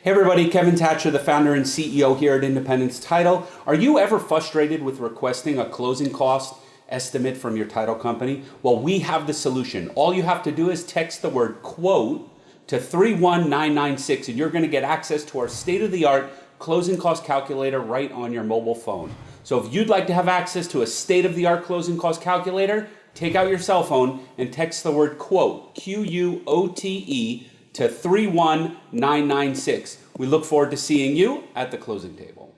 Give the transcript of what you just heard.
Hey everybody, Kevin Thatcher, the founder and CEO here at Independence Title. Are you ever frustrated with requesting a closing cost estimate from your title company? Well, we have the solution. All you have to do is text the word quote to 31996 and you're going to get access to our state-of-the-art closing cost calculator right on your mobile phone. So if you'd like to have access to a state-of-the-art closing cost calculator, take out your cell phone and text the word quote, Q-U-O-T-E, to 31996. We look forward to seeing you at the closing table.